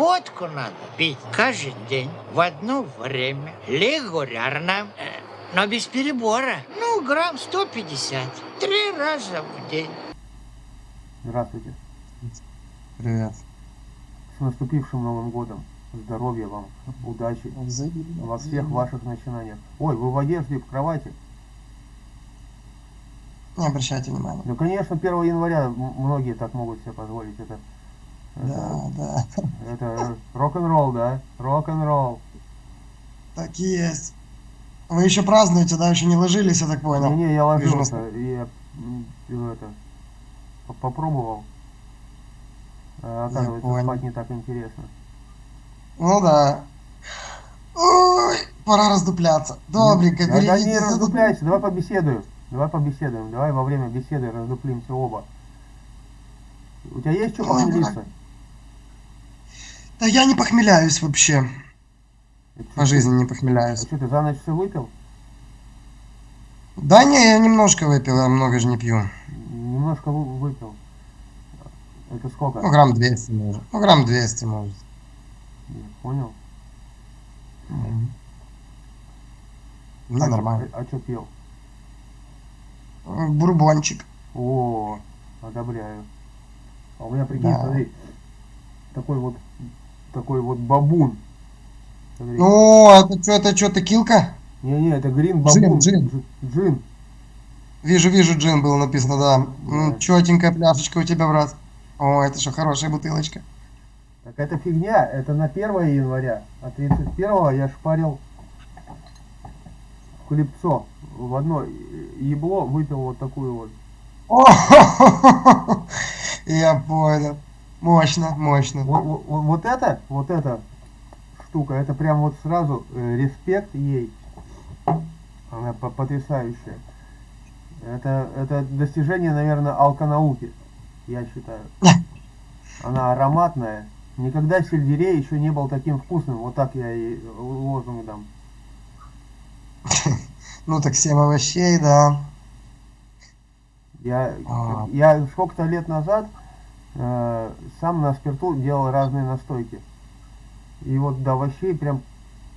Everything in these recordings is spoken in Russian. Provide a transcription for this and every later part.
Водку надо пить каждый день, в одно время, регулярно, э, но без перебора. Ну, грамм 150, три раза в день. Здравствуйте. Привет. С наступившим Новым годом. Здоровья вам, удачи Взаимно. во всех ваших начинаниях. Ой, вы в одежде, в кровати. Не обращайте внимания. Ну, конечно, 1 января многие так могут себе позволить. Это, Да, да. это рок-н-ролл, да? Рок-н-ролл. Так и есть. Вы еще празднуете, да? Еще не ложились, я так понял. Не-не, я Вижу ложился, я это, по- попробовал. А, оказывается, понял. спать не так интересно. Ну да. Ой, пора раздупляться. Добренько, Да, да не раздупляйся, давай побеседуем. Давай побеседуем. Давай во время беседы раздуплимся оба. У тебя есть что Ой, похмелиться? Да я не похмеляюсь вообще. По жизни не А похмеляюсь. что, ты за ночь все выпил? Да не, я немножко выпил, я много же не пью. Немножко вы- выпил. Это сколько? Ну, грамм 200 может. Ну, грамм 200 может. Я Понял. Мгм. Мне а нормально. Чё, а что пил? Бурбончик. О, одобряю. А у меня, прикинь, Да. смотри, такой вот, такой вот бабун. Смотри. Ну, это что, это что, текилка? Не-не, это грин Джин, бабун. джин. Дж- Джин. Вижу, вижу, джин было написано, да. Да. М, Четенькая пляшечка у тебя, брат. О, это что, хорошая бутылочка. Так это фигня, это на 1 января, а 31 я шпарил хлебцо в одно ебло, выпил вот такую вот. О, я понял. Мощно, мощно. Вот, вот- вот- это, вот эта штука, это прям вот сразу э, респект ей. Она по- потрясающая. Это, это достижение, наверное, алконауки, я считаю. Она ароматная. Никогда сельдерей еще не был таким вкусным. Вот так я и лозунг дам. Ну так 7 овощей, да. Я, А. я сколько-то лет назад э, сам на спирту делал разные настойки. И вот до овощей прям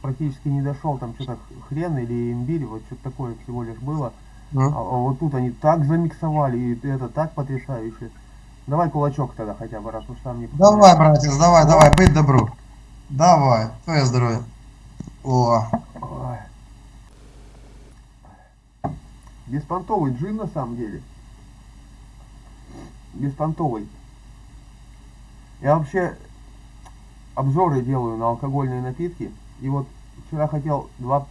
практически не дошел. Там что-то хрен или имбирь, вот что-то такое всего лишь было. А, Ну, а вот тут они так замиксовали, и это так потрясающе. Давай кулачок тогда хотя бы, раз уж сам не Давай, братец, давай, давай, быть добру. Давай, твое здоровье. О. Беспонтовый джин на самом деле. Беспонтовый. Я вообще обзоры делаю на алкогольные напитки. И вот вчера хотел два,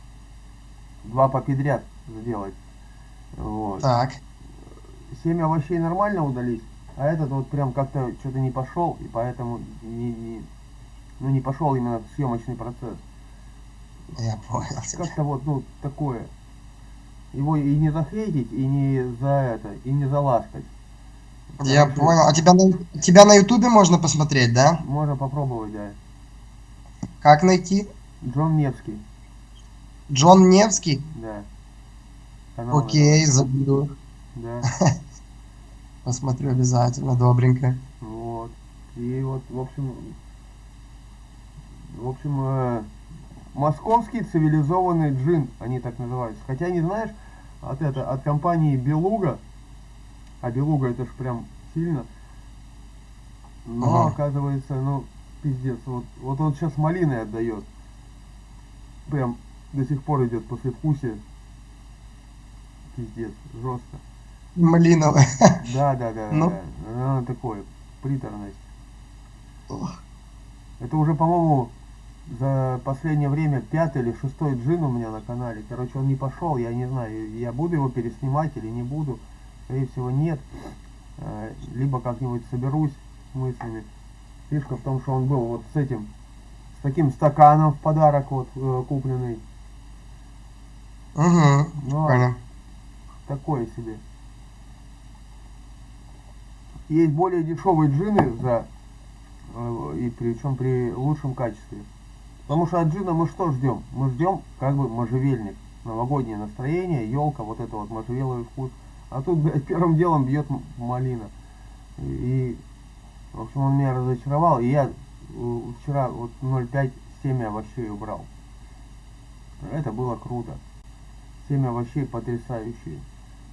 два попедряд сделать. Вот. так. Семь овощей нормально удались, а этот вот прям как-то что-то не пошел, и поэтому не, не- ну, не пошел именно съемочный процесс. Я понял. Как-то вот, ну, такое. Его и не захейтить, и не за это, и не заласкать. Я понял. А тебя на, тебя на ютубе можно посмотреть, да? Можно попробовать, да. Как найти? Джон Невский, Джон Невский? да. Канал Окей, забью. этот, Да, Посмотрю обязательно, добренько. вот. И вот, в общем, в общем, э, московский цивилизованный джин, они так называются. Хотя не знаешь, от это, от компании Белуга, а Белуга это ж прям сильно, но Ага. оказывается, ну, пиздец, вот, вот он сейчас малиной отдает. Прям до сих пор идет послевкусие. Пиздец, жестко. Малиновая. Да, да, да, Ну. да. Она такое, приторность. Ох. Это уже, по-моему, за последнее время пятый или шестой джин у меня на канале. Короче, он не пошел, я не знаю, я буду его переснимать или не буду. Скорее всего, нет. Э, Либо как-нибудь соберусь мыслями. Фишка в том, что он был вот с этим, с таким стаканом в подарок вот э, купленный. Угу, Ну, понял. такое себе. Есть более дешевые джины за э, и причем при лучшем качестве. Потому что от джина мы что ждем? Мы ждем как бы можжевельник, новогоднее настроение, елка, вот это вот можжевеловый вкус. А тут, блядь, первым делом бьет малина. И, в общем, он меня разочаровал. И я вчера вот 0,5 семя овощей убрал. Это было круто. Семя овощей потрясающие.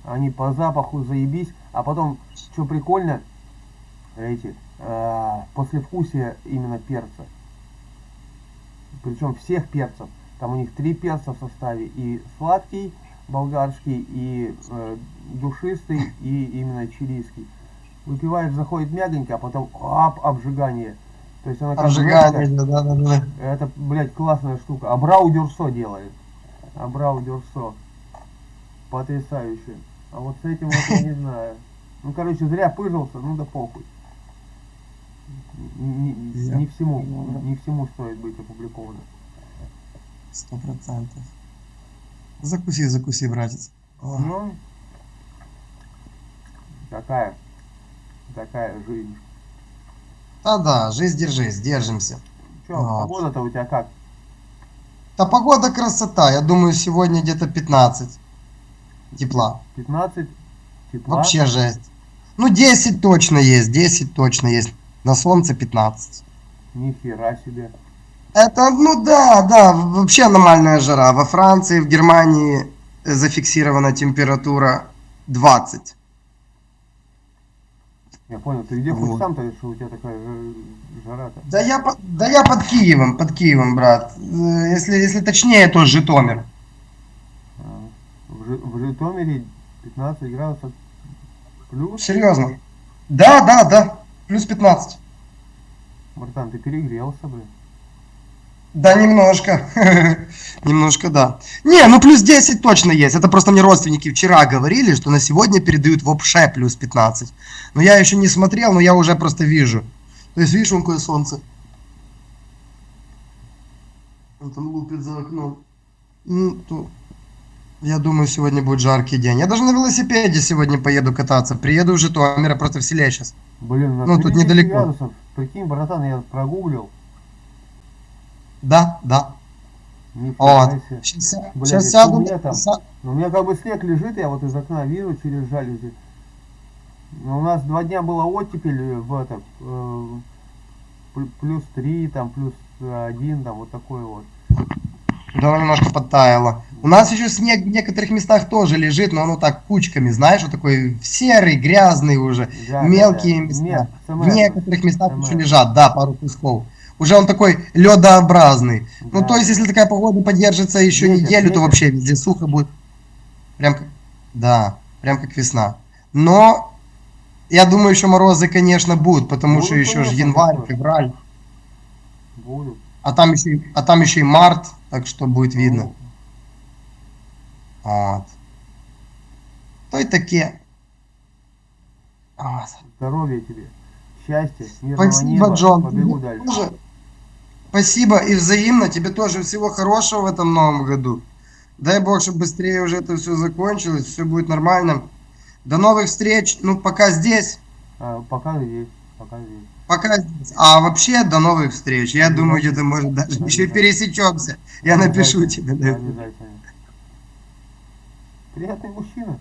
Они по запаху заебись, а потом, что прикольно, эти, э, послевкусие именно перца. Причем всех перцев. Там у них три перца в составе. И сладкий, болгарский, и э, душистый, и именно чилийский. Выпиваешь, заходит мягонько, а потом ап, обжигание. То есть она как Обжигание, да, да, да. Это, блядь, классная штука. Абрау Дюрсо делает. Абрау Дюрсо. Потрясающе. А вот с этим вот я не знаю. Ну, короче, зря пыжился, ну да похуй. Не, не- не всему, не всему стоит быть опубликовано. Сто процентов. Закуси, закуси, братец. Ну, такая, такая жизнь. Да-да, жизнь держись, держимся. Че, Вот. погода-то у тебя как? Да погода красота, я думаю, сегодня где-то 15 тепла. 15 тепла? Вообще жесть. Ну, 10 точно есть, 10 точно есть. На солнце 15. Нихера себе. Это, ну да, да, вообще аномальная жара. Во Франции, в Германии зафиксирована температура 20. Я понял, ты где хоть Вот. сам-то, что у тебя такая жа- жара-то? Да я, да я под Киевом, под Киевом, брат. Если, если точнее, то Житомир. А, в Житомире 15 градусов плюс. Серьезно. Да, да, да. Плюс 15. Братан, ты перегрелся, блин. Да, немножко. Немножко, да. Не, ну плюс 10 точно есть. Это просто мне родственники вчера говорили, что на сегодня передают вообще плюс 15. Но я еще не смотрел, но я уже просто вижу. То есть, видишь, вон какое солнце. Он там лупит за окном. Ну, то... Я думаю, сегодня будет жаркий день. Я даже на велосипеде сегодня поеду кататься. Приеду в Житомир, я просто в селе сейчас. Блин, Ну, тут 30 недалеко. градусов. Прикинь, братан, я прогуглил. Да, да. Нифига Вот. Сейчас, Блядь, сейчас сяду. что мне там? са- У меня как бы снег лежит, я вот из окна вижу через жалюзи. Но у нас два дня была оттепель в это, э, пл- плюс 3, там, плюс 1, там, вот такой вот. Да, немножко подтаяло. У нас еще снег в некоторых местах тоже лежит, но оно так кучками, знаешь, вот такой серый, грязный уже. Да, Мелкие да, да. места. Нет, В некоторых местах еще лежат, да, пару кусков. Уже он такой ледообразный. Ну, Да. то есть, если такая погода поддержится еще Ветер, неделю, то ветер. вообще везде сухо будет. Прям как... Да, прям как весна. Но я думаю, еще морозы, конечно, будут, потому Будут, что еще же январь, будут. февраль, Будут. а там еще, а там еще и март, так что будет видно. Ну, Вот. То и. Вот. Здоровья тебе, счастья, мирного Спасибо, неба. Джон. Побегу дальше. Спасибо и взаимно. Тебе тоже всего хорошего в этом новом году. Дай бог, чтобы быстрее уже это все закончилось, все будет нормально. До новых встреч. Ну, пока здесь. А, пока здесь, пока здесь. Пока здесь. А вообще, до новых встреч. Я думаю, где-то, может, даже еще пересечемся. Я напишу тебе. Обязательно. Приятный мужчина.